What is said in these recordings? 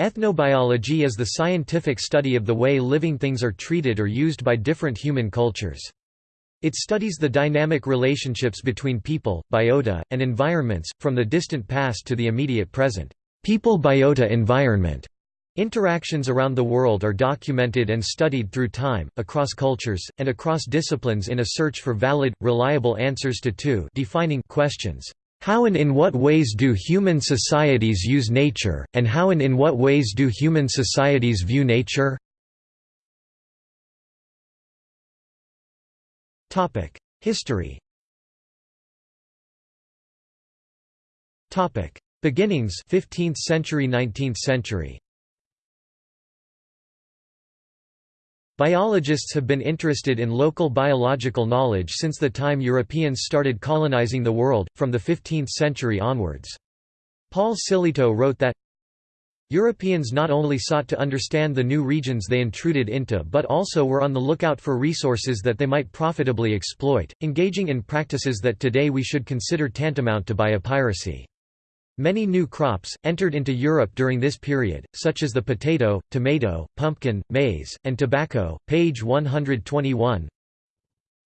Ethnobiology is the scientific study of the way living things are treated or used by different human cultures. It studies the dynamic relationships between people, biota, and environments, from the distant past to the immediate present. People-biota-environment interactions around the world are documented and studied through time, across cultures, and across disciplines in a search for valid, reliable answers to two defining questions. How and in what ways do human societies use nature, and how and in what ways do human societies view nature? History Beginnings 15th century 19th century Biologists have been interested in local biological knowledge since the time Europeans started colonizing the world, from the 15th century onwards. Paul Sillitoe wrote that, Europeans not only sought to understand the new regions they intruded into but also were on the lookout for resources that they might profitably exploit, engaging in practices that today we should consider tantamount to biopiracy. Many new crops, entered into Europe during this period, such as the potato, tomato, pumpkin, maize, and tobacco, page 121.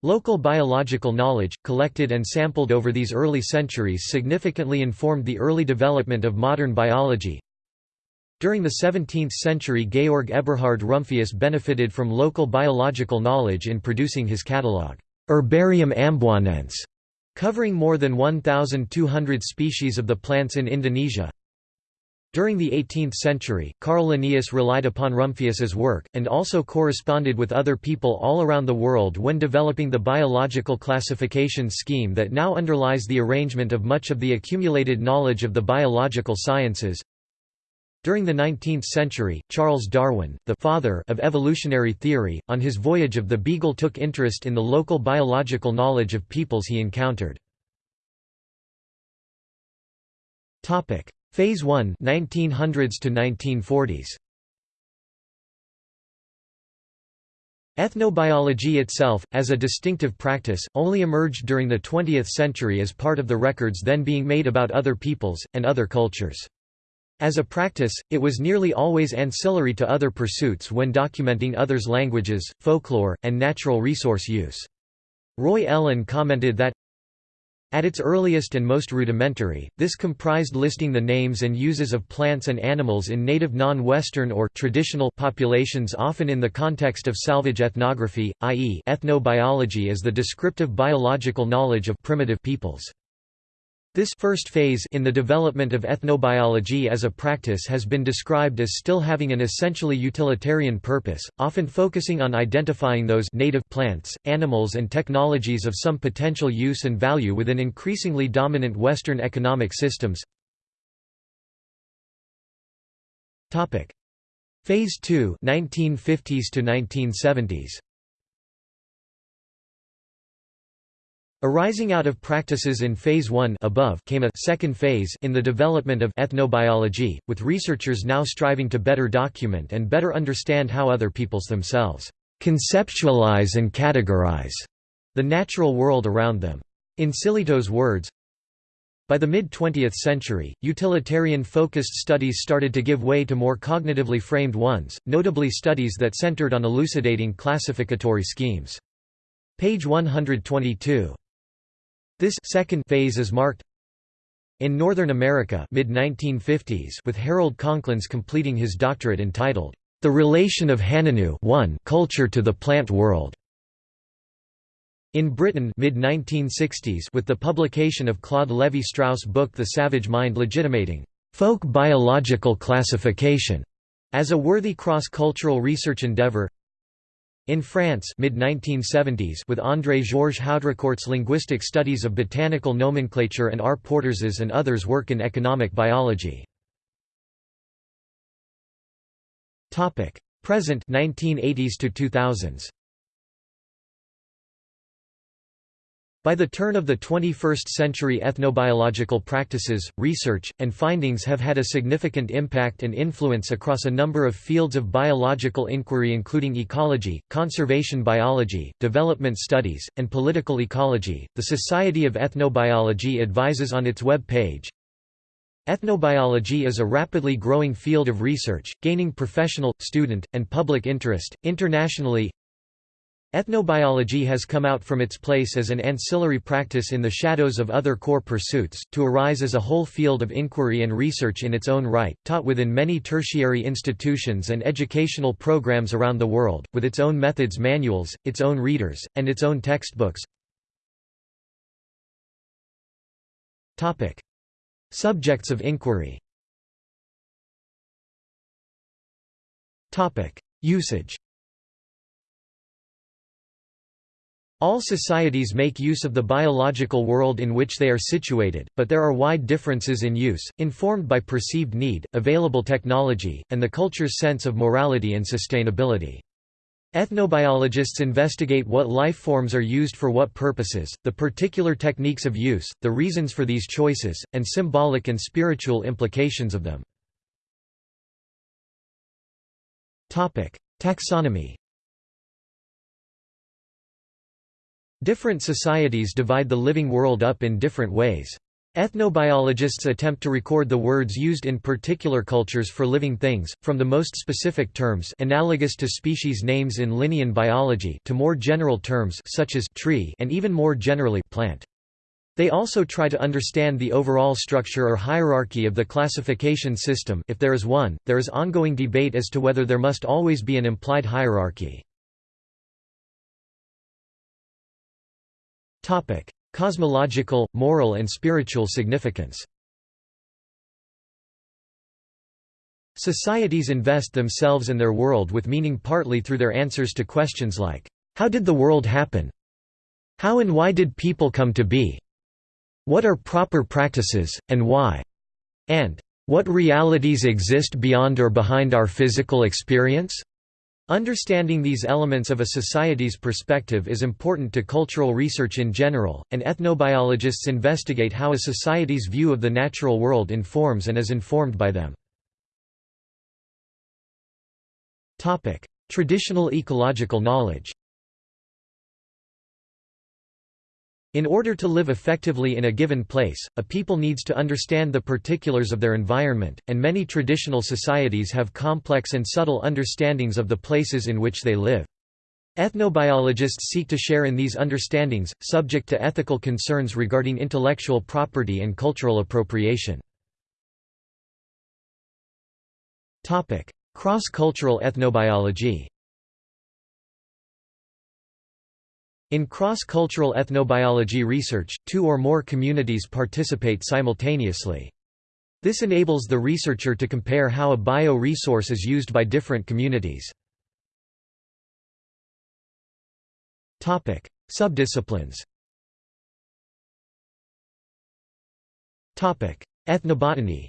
Local biological knowledge, collected and sampled over these early centuries significantly informed the early development of modern biology, during the 17th century Georg Eberhard Rumphius benefited from local biological knowledge in producing his catalogue, Herbarium Amboinense, covering more than 1,200 species of the plants in Indonesia. During the 18th century, Carl Linnaeus relied upon Rumphius's work, and also corresponded with other people all around the world when developing the biological classification scheme that now underlies the arrangement of much of the accumulated knowledge of the biological sciences. During the 19th century, Charles Darwin, the father of evolutionary theory, on his voyage of the Beagle took interest in the local biological knowledge of peoples he encountered. Topic: Phase 1 1900s to 1940s. Ethnobiology itself, as a distinctive practice, only emerged during the 20th century as part of the records then being made about other peoples, and other cultures. As a practice, it was nearly always ancillary to other pursuits when documenting others' languages, folklore, and natural resource use. Roy Ellen commented that, at its earliest and most rudimentary, this comprised listing the names and uses of plants and animals in native non-Western or traditional populations often in the context of salvage ethnography, i.e. ethnobiology as the descriptive biological knowledge of primitive peoples. This first phase in the development of ethnobiology as a practice has been described as still having an essentially utilitarian purpose, often focusing on identifying those native plants, animals and technologies of some potential use and value within increasingly dominant Western economic systems. Phase 2 1950s to 1970s Arising out of practices in Phase 1 above came a second phase in the development of ethnobiology, with researchers now striving to better document and better understand how other peoples themselves conceptualize and categorize the natural world around them. In Sillitoe's words, by the mid-20th century, utilitarian-focused studies started to give way to more cognitively framed ones, notably studies that centered on elucidating classificatory schemes. Page 122. This second phase is marked in Northern America mid-1950s with Harold Conklins completing his doctorate entitled, The Relation of Hanunoo Culture to the Plant World. In Britain mid-1960s with the publication of Claude Lévi-Strauss' book The Savage Mind legitimating folk biological classification as a worthy cross-cultural research endeavour in France mid-1970s with André-Georges Haudricourt's linguistic studies of botanical nomenclature and R. Porteres's and others' work in economic biology. Present 1980s to 2000s. By the turn of the 21st century ethnobiological practices, research, and findings have had a significant impact and influence across a number of fields of biological inquiry including ecology, conservation biology, development studies, and political ecology. The Society of Ethnobiology advises on its web page, Ethnobiology is a rapidly growing field of research, gaining professional, student, and public interest. Internationally, ethnobiology has come out from its place as an ancillary practice in the shadows of other core pursuits, to arise as a whole field of inquiry and research in its own right, taught within many tertiary institutions and educational programs around the world, with its own methods manuals, its own readers, and its own textbooks. Subjects of inquiry. Usage All societies make use of the biological world in which they are situated, but there are wide differences in use, informed by perceived need, available technology, and the culture's sense of morality and sustainability. Ethnobiologists investigate what life forms are used for what purposes, the particular techniques of use, the reasons for these choices, and symbolic and spiritual implications of them. Taxonomy Different societies divide the living world up in different ways. Ethnobiologists attempt to record the words used in particular cultures for living things, from the most specific terms analogous to species names in Linnean biology to more general terms such as tree and even more generally plant. They also try to understand the overall structure or hierarchy of the classification system if there is one, there is ongoing debate as to whether there must always be an implied hierarchy. Cosmological, moral and spiritual significance Societies invest themselves and their world with meaning partly through their answers to questions like, "'How did the world happen?' How and why did people come to be? What are proper practices, and why?' and "'What realities exist beyond or behind our physical experience?' Understanding these elements of a society's perspective is important to cultural research in general, and ethnobiologists investigate how a society's view of the natural world informs and is informed by them. Traditional ecological knowledge In order to live effectively in a given place, a people needs to understand the particulars of their environment, and many traditional societies have complex and subtle understandings of the places in which they live. Ethnobiologists seek to share in these understandings, subject to ethical concerns regarding intellectual property and cultural appropriation. Cross-cultural ethnobiology In cross-cultural ethnobiology research, two or more communities participate simultaneously. This enables the researcher to compare how a bio-resource is used by different communities. Subdisciplines Ethnobotany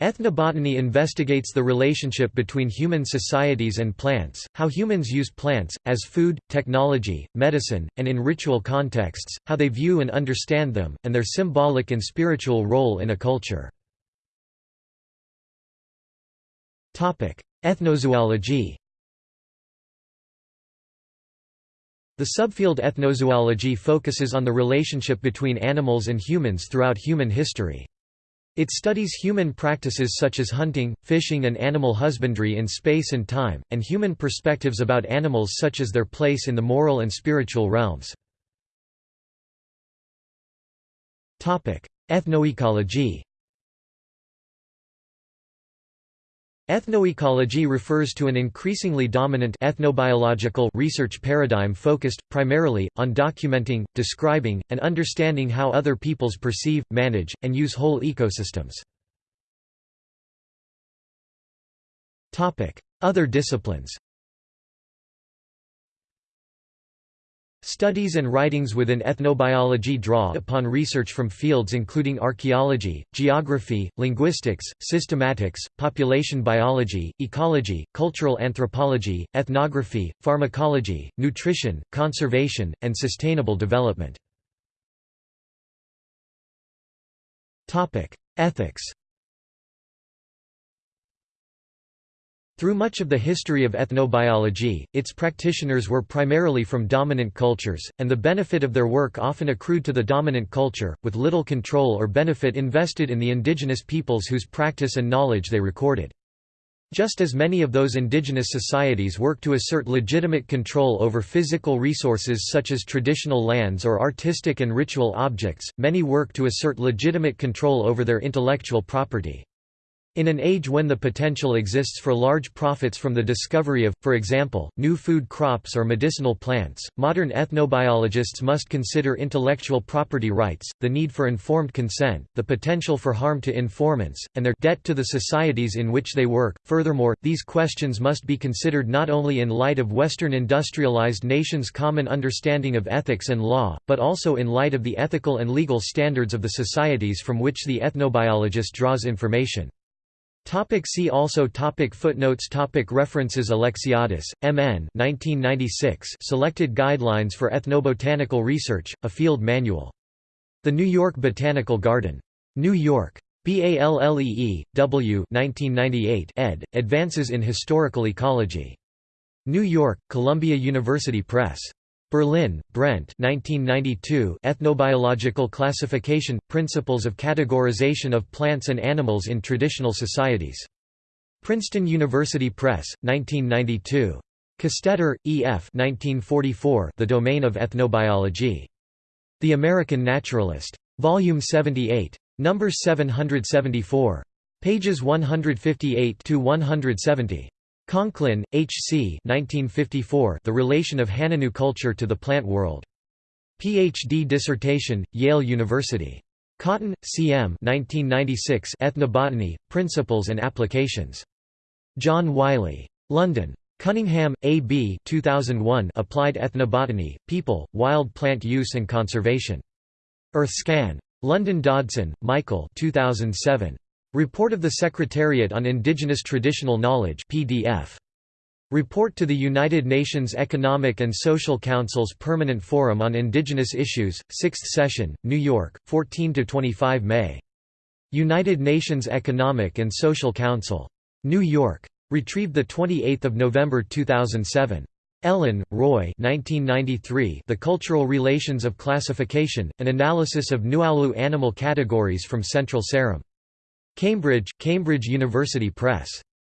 Ethnobotany investigates the relationship between human societies and plants, how humans use plants, as food, technology, medicine, and in ritual contexts, how they view and understand them, and their symbolic and spiritual role in a culture. Ethnozoology The subfield ethnozoology focuses on the relationship between animals and humans throughout human history. It studies human practices such as hunting, fishing and animal husbandry in space and time, and human perspectives about animals such as their place in the moral and spiritual realms. Ethnoecology Ethnoecology refers to an increasingly dominant ethnobiological research paradigm focused, primarily, on documenting, describing, and understanding how other peoples perceive, manage, and use whole ecosystems. Other disciplines Studies and writings within ethnobiology draw upon research from fields including archaeology, geography, linguistics, systematics, population biology, ecology, cultural anthropology, ethnography, pharmacology, nutrition, conservation, and sustainable development. Ethics Through much of the history of ethnobiology, its practitioners were primarily from dominant cultures, and the benefit of their work often accrued to the dominant culture, with little control or benefit invested in the indigenous peoples whose practice and knowledge they recorded. Just as many of those indigenous societies work to assert legitimate control over physical resources such as traditional lands or artistic and ritual objects, many work to assert legitimate control over their intellectual property. In an age when the potential exists for large profits from the discovery of, for example, new food crops or medicinal plants, modern ethnobiologists must consider intellectual property rights, the need for informed consent, the potential for harm to informants, and their debt to the societies in which they work. Furthermore, these questions must be considered not only in light of Western industrialized nations' common understanding of ethics and law, but also in light of the ethical and legal standards of the societies from which the ethnobiologist draws information. Topic see also topic Footnotes topic References Alexiadis, M.N. 1996 Selected Guidelines for Ethnobotanical Research, a Field Manual. The New York Botanical Garden. New York. BALÉE, W 1998 ed., Advances in Historical Ecology. New York, Columbia University Press. Berlin, Brent 1992 Ethnobiological Classification – Principles of Categorization of Plants and Animals in Traditional Societies. Princeton University Press, 1992. Castetter, E. F. 1944, the Domain of Ethnobiology. The American Naturalist. Volume 78. Number 774. Pages 158–170. Conklin, H. C. 1954, the Relation of Hanunoo Culture to the Plant World. Ph.D. dissertation, Yale University. Cotton, C. M. 1996 Ethnobotany, Principles and Applications. John Wiley. London. Cunningham, A. B. 2001 Applied Ethnobotany, People, Wild Plant Use and Conservation. Earthscan. London Dodson, Michael 2007. Report of the Secretariat on Indigenous Traditional Knowledge PDF. Report to the United Nations Economic and Social Council's Permanent Forum on Indigenous Issues, 6th Session, New York, 14–25 May. United Nations Economic and Social Council. New York. Retrieved 28 November 2007. Ellen, Roy 1993, The Cultural Relations of Classification, An Analysis of Nuaulu Animal Categories from Central Seram. Cambridge, Cambridge University Press.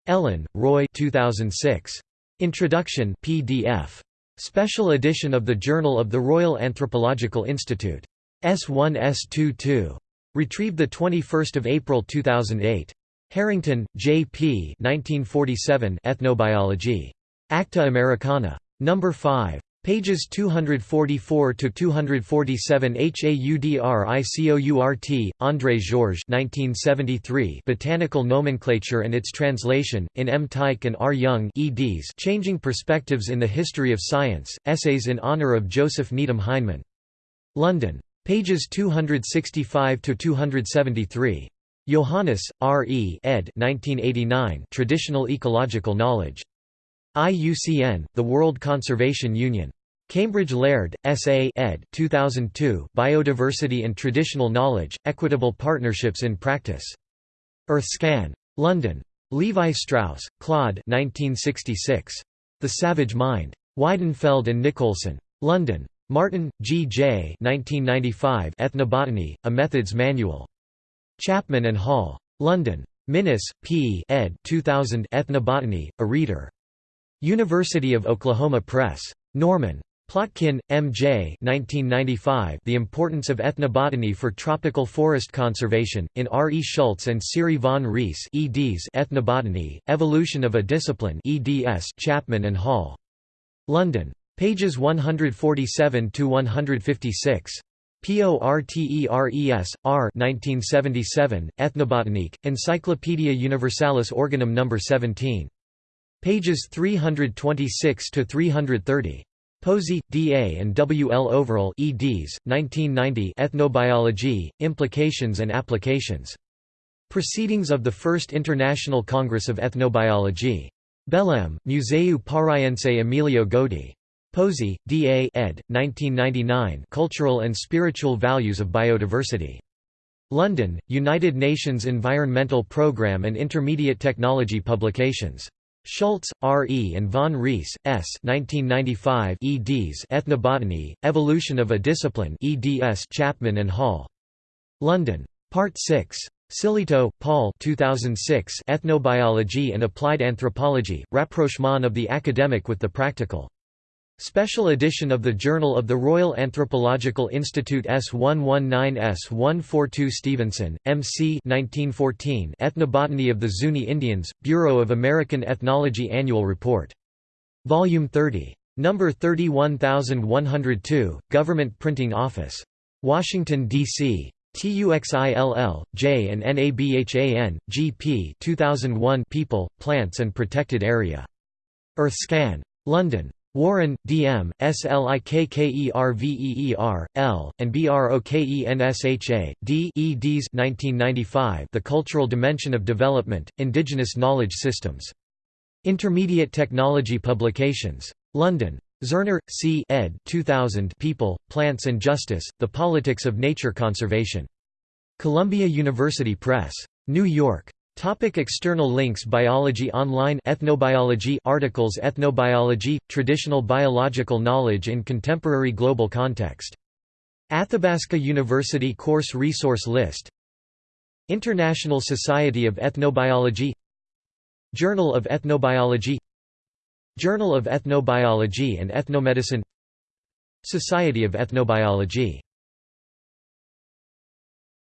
Ellen, Roy 2006. Introduction PDF. Special edition of the Journal of the Royal Anthropological Institute. S1 S22. Retrieved 21 April 2008. Harrington, J. P. 1947 Ethnobiology. Acta Americana. No. 5. Pages 244 to 247 Haudricourt, André Georges 1973 Botanical Nomenclature and its Translation, in M. Teich and R. Young eds Changing Perspectives in the History of Science, Essays in Honour of Joseph Needham Heinemann. London. Pages 265 to 273. Johannes, R. E. ed. 1989 Traditional Ecological Knowledge. IUCN, the World Conservation Union. Cambridge Laird, S.A. ed. 2002 Biodiversity and Traditional Knowledge, Equitable Partnerships in Practice. Earthscan. London. Levi Strauss, Claude 1966. The Savage Mind. Weidenfeld and Nicolson. London. Martin, G. J. 1995 Ethnobotany, A Methods Manual. Chapman and Hall. London. Minnis, P. ed. 2000 Ethnobotany, A Reader. University of Oklahoma Press. Norman. Plotkin, M. J. 1995, the Importance of Ethnobotany for Tropical Forest Conservation, in R. E. Schultes and Siri von Reis eds Ethnobotany, Evolution of a Discipline eds Chapman and Hall. London. Pages 147–156. Porteres, R. 1977, Ethnobotanique, Encyclopaedia Universalis Organum No. 17 pages 326 to 330. Posey, D. A. and W. L. Overall eds. 1990 Ethnobiology, Implications and Applications. Proceedings of the First International Congress of Ethnobiology. Belém, Museu Paraense Emílio Goeldi. Posey, D. A. ed. 1999 Cultural and Spiritual Values of Biodiversity. London, United Nations Environmental Programme and Intermediate Technology Publications. Schultes, R. E. and von Reis, S. 1995 eds Ethnobotany, Evolution of a Discipline eds Chapman and Hall. London. Part 6. Sillitoe, Paul 2006 Ethnobiology and Applied Anthropology, Rapprochement of the Academic with the Practical. Special edition of the Journal of the Royal Anthropological Institute S119-S142 Stevenson, M.C. 1914 Ethnobotany of the Zuni Indians, Bureau of American Ethnology Annual Report. Volume 30. Number 31102, Government Printing Office. Washington, D.C. TUXILL, J and NABHAN, GP 2001 People, Plants and Protected Area. Earthscan. London. Warren, D. M., Slikkerveer, L., and Brokensha, D. eds 1995 The Cultural Dimension of Development, Indigenous Knowledge Systems. Intermediate Technology Publications. London. Zerner, C. ed. 2000 People, Plants and Justice, The Politics of Nature Conservation. Columbia University Press. New York. Topic external links Biology Online Ethnobiology articles Ethnobiology – Traditional biological knowledge in contemporary global context. Athabasca University Course Resource List. International Society of Ethnobiology. Journal of Ethnobiology. Journal of Ethnobiology and Ethnomedicine. Society of Ethnobiology